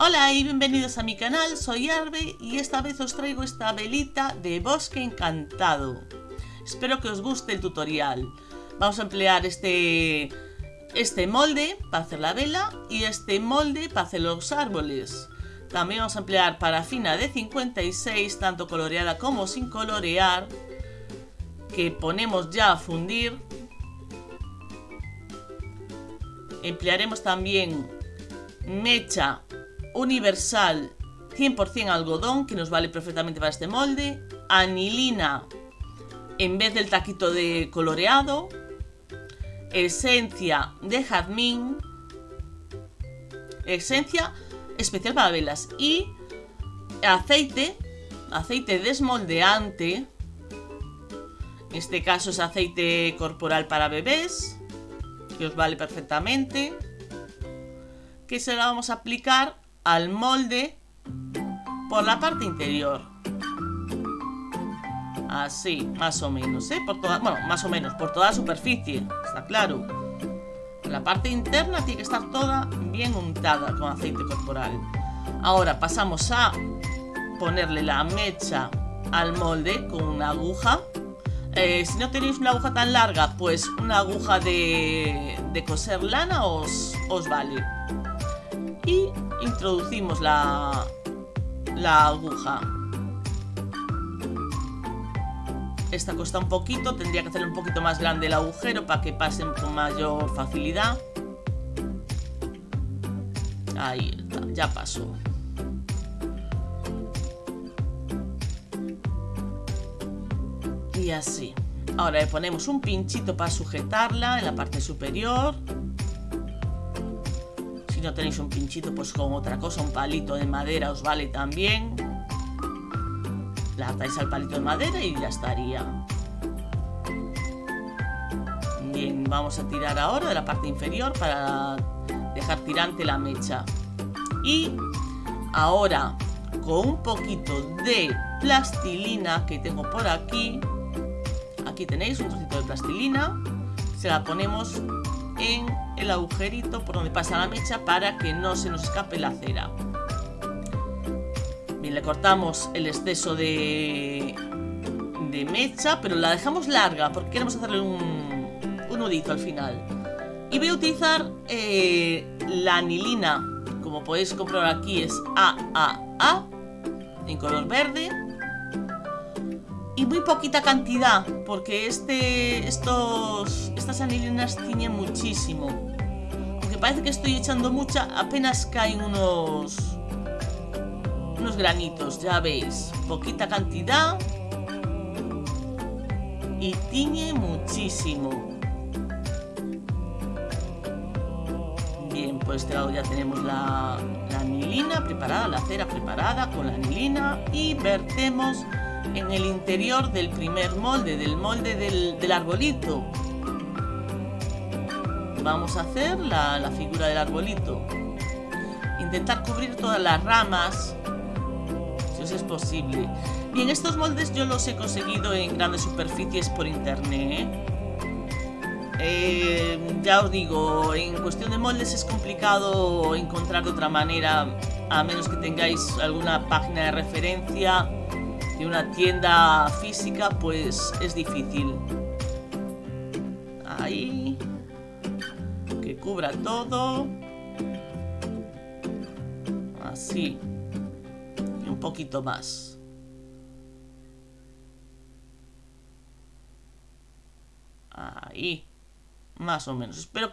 Hola y bienvenidos a mi canal, soy Arbe y esta vez os traigo esta velita de bosque encantado. Espero que os guste el tutorial. Vamos a emplear este, este molde para hacer la vela y este molde para hacer los árboles. También vamos a emplear parafina de 56, tanto coloreada como sin colorear, que ponemos ya a fundir. Emplearemos también mecha universal 100% algodón, que nos vale perfectamente para este molde, anilina en vez del taquito de coloreado, esencia de jazmín, esencia especial para velas y aceite, aceite desmoldeante, en este caso es aceite corporal para bebés, que os vale perfectamente, que se la vamos a aplicar al molde por la parte interior. Así, más o menos, ¿eh? Por toda, bueno, más o menos, por toda la superficie, está claro. La parte interna tiene que estar toda bien untada con aceite corporal. Ahora pasamos a ponerle la mecha al molde con una aguja. Eh, si no tenéis una aguja tan larga, pues una aguja de, de coser lana os, os vale y introducimos la, la aguja. Esta cuesta un poquito, tendría que hacer un poquito más grande el agujero para que pasen con mayor facilidad. Ahí está, ya pasó. Y así. Ahora le ponemos un pinchito para sujetarla en la parte superior. Si no tenéis un pinchito, pues con otra cosa, un palito de madera os vale también. La atáis al palito de madera y ya estaría. Bien, vamos a tirar ahora de la parte inferior para dejar tirante la mecha. Y ahora, con un poquito de plastilina que tengo por aquí, aquí tenéis un trocito de plastilina, se la ponemos en el agujerito por donde pasa la mecha para que no se nos escape la cera. Bien, le cortamos el exceso de, mecha, pero la dejamos larga porque queremos hacerle un, un nudito al final. Y voy a utilizar eh, la anilina, como podéis comprobar aquí es AAA, en color verde. Y muy poquita cantidad, porque este, estos, estas anilinas tiñen muchísimo parece que estoy echando mucha, apenas caen unos... Unos granitos, ya veis. Poquita cantidad. Y tiñe muchísimo. Bien, pues este lado ya tenemos la, la anilina preparada, la cera preparada con la anilina. Y vertemos en el interior del primer molde, del molde del, arbolito vamos a hacer la, figura del arbolito. Intentar cubrir todas las ramas, si os es posible. Bien, estos moldes yo los he conseguido en grandes superficies por internet. Eh, ya os digo, en cuestión de moldes es complicado encontrar de otra manera, a menos que tengáis alguna página de referencia de una tienda física, pues es difícil. Ahí cubra todo. Así. Y un poquito más. Ahí. Más o menos. Espero...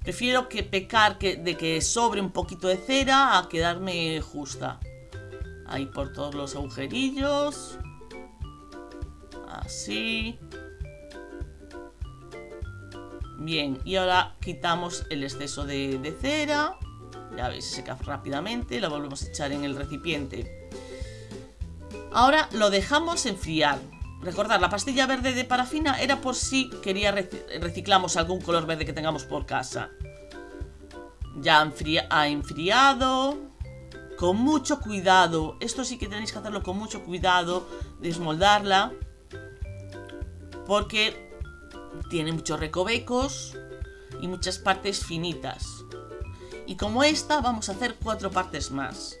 Prefiero que pecar que, de que sobre un poquito de cera a quedarme justa. Ahí por todos los agujerillos. Así. Bien, y ahora quitamos el exceso de, cera. Ya veis, se seca rápidamente. Lo volvemos a echar en el recipiente. Ahora lo dejamos enfriar. Recordad, la pastilla verde de parafina era por si quería reciclamos algún color verde que tengamos por casa. Ya ha enfriado. Con mucho cuidado. Esto sí que tenéis que hacerlo con mucho cuidado. Desmoldarla. Porque tiene muchos recovecos y muchas partes finitas. Y como esta, vamos a hacer cuatro partes más.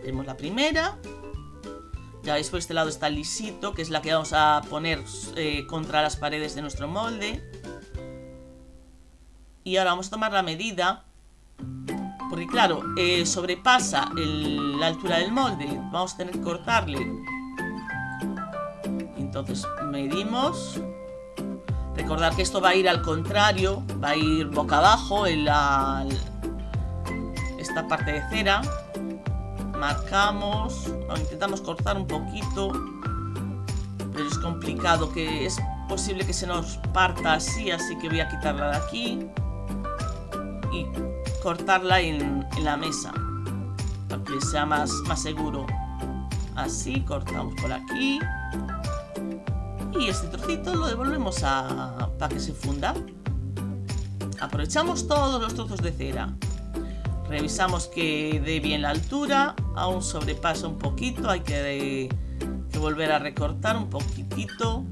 Tenemos la primera. Ya veis por este lado está lisito, que es la que vamos a poner eh, contra las paredes de nuestro molde. Y ahora vamos a tomar la medida. Porque claro, eh, sobrepasa la altura del molde. Vamos a tener que cortarle. Entonces medimos. Recordar que esto va a ir al contrario. Va a ir boca abajo en la, esta parte de cera. Marcamos. Intentamos cortar un poquito. Pero es complicado que es posible que se nos parta así. Así que voy a quitarla de aquí y cortarla en, la mesa para que sea más, más seguro. Así, cortamos por aquí. Y este trocito lo devolvemos a, para que se funda. Aprovechamos todos los trozos de cera. Revisamos que dé bien la altura. Aún sobrepasa un poquito. Hay que, que volver a recortar un poquitito.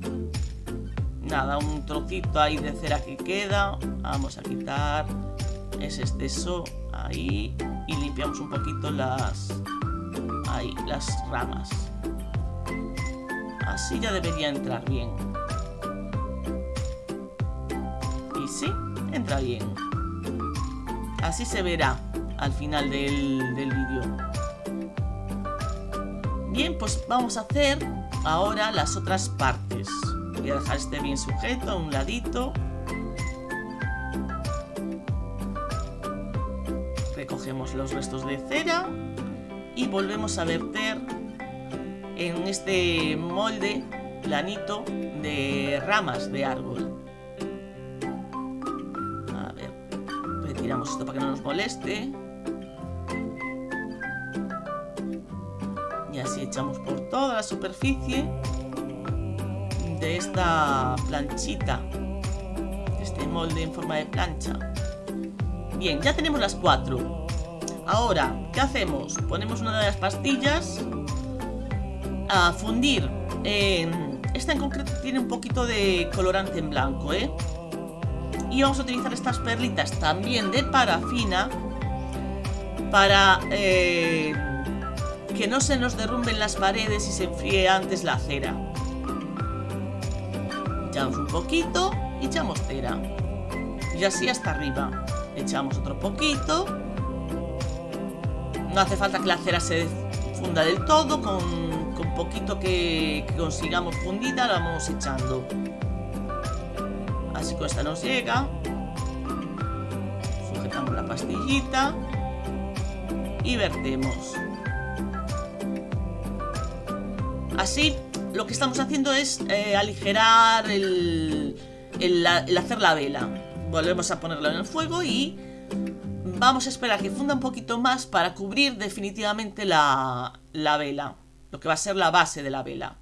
Nada, un trocito ahí de cera que queda. Vamos a quitar es exceso ahí y limpiamos un poquito las ahí las ramas. Así ya debería entrar bien. Y sí, entra bien. Así se verá al final del, del vídeo. Bien, pues vamos a hacer ahora las otras partes. Voy a dejar este bien sujeto a un ladito Cogemos los restos de cera y volvemos a verter en este molde planito de ramas de árbol. A ver, retiramos esto para que no nos moleste. Y así echamos por toda la superficie de esta planchita, este molde en forma de plancha. Bien, ya tenemos las cuatro. Ahora, ¿qué hacemos? Ponemos una de las pastillas a fundir. esta en concreto tiene un poquito de colorante en blanco, ¿eh? Y vamos a utilizar estas perlitas también de parafina para eh, que no se nos derrumben las paredes y se enfríe antes la cera. Echamos un poquito y echamos cera. Y así hasta arriba echamos otro poquito no hace falta que la cera se funda del todo con, con poquito que, consigamos fundida la vamos echando. Así con esta nos llega. Sujetamos la pastillita y vertemos. Así lo que estamos haciendo es eh, aligerar el, el hacer la vela. Volvemos a ponerlo en el fuego y vamos a esperar que funda un poquito más para cubrir definitivamente la, la vela. Lo que va a ser la base de la vela.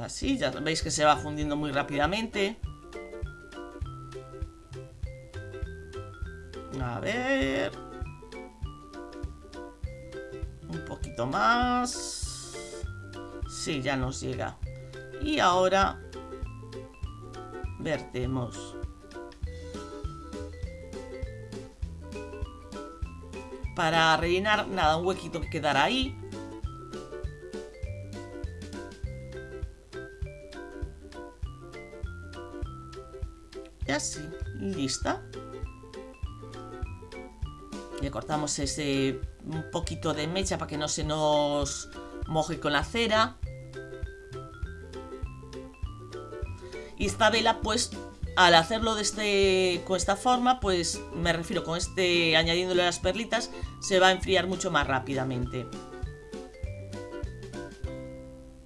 Así, ya veis que se va fundiendo muy rápidamente. A ver... Un poquito más... Sí, ya nos llega. Y ahora vertemos. Para rellenar, nada, un huequito que quedará ahí. Y así, lista. Le cortamos ese un poquito de mecha para que no se nos moje con la cera. Y esta vela, pues, al hacerlo de este, con esta forma, pues me refiero con este, añadiéndole las perlitas, se va a enfriar mucho más rápidamente.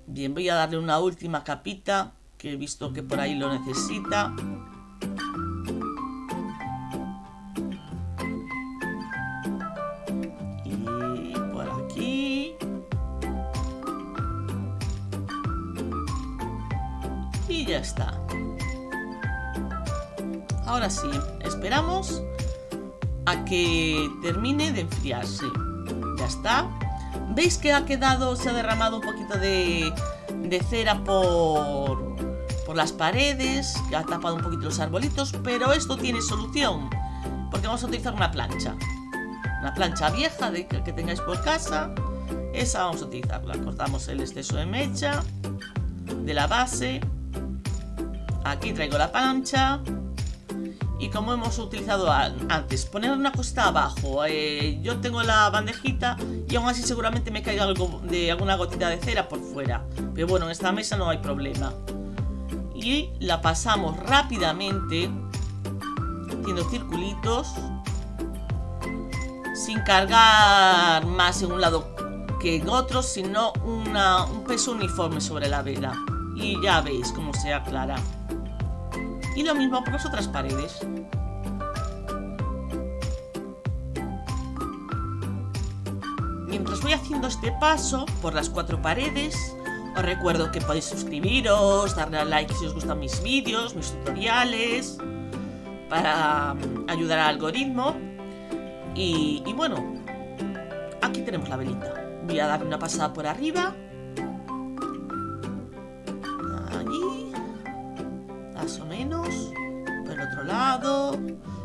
Bien, voy a darle una última capita, que he visto que por ahí lo necesita. Y por aquí. Y ya está. Ahora sí, esperamos a que termine de enfriarse. Ya está. ¿Veis que ha quedado, se ha derramado un poquito de, cera por, por las paredes? Que ha tapado un poquito los arbolitos, pero esto tiene solución. porque vamos a utilizar una plancha. Una plancha vieja de que, que tengáis por casa. Esa vamos a utilizarla. Cortamos el exceso de mecha de la base. Aquí traigo la plancha. Y como hemos utilizado antes, poner una cosita abajo. Eh, yo tengo la bandejita y aún así seguramente me caiga algo de alguna gotita de cera por fuera. Pero bueno, en esta mesa no hay problema. Y la pasamos rápidamente, haciendo circulitos, sin cargar más en un lado que en otro, sino un peso uniforme sobre la vela. Y ya veis cómo se aclara. Y lo mismo por las otras paredes. Mientras voy haciendo este paso por las cuatro paredes, os recuerdo que podéis suscribiros, darle a like si os gustan mis vídeos, mis tutoriales, para mm, ayudar al algoritmo. Y, y bueno, aquí tenemos la velita. Voy a darle una pasada por arriba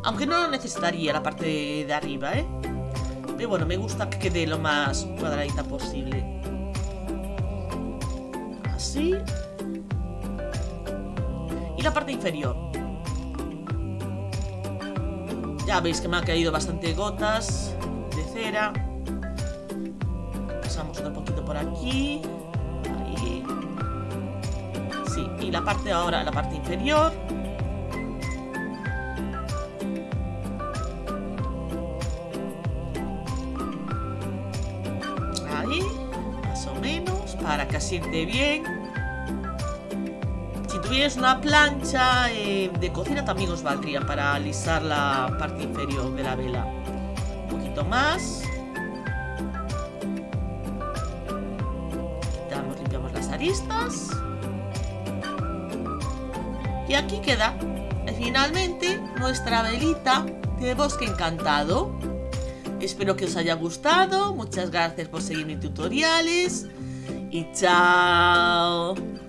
Aunque no lo necesitaría la parte de, arriba, ¿eh? Pero bueno, me gusta que quede lo más cuadradita posible. Así. Y la parte inferior. Ya veis que me han caído bastante gotas de cera. Pasamos un poquito por aquí y la parte ahora, la parte inferior. Para que asiente bien. Si tuvierais una plancha eh, de cocina también os valdría para alisar la parte inferior de la vela. Un poquito más. Quitamos, limpiamos las aristas. Y aquí queda finalmente nuestra velita de bosque encantado. Espero que os haya gustado. Muchas gracias por seguir mis tutoriales. Y.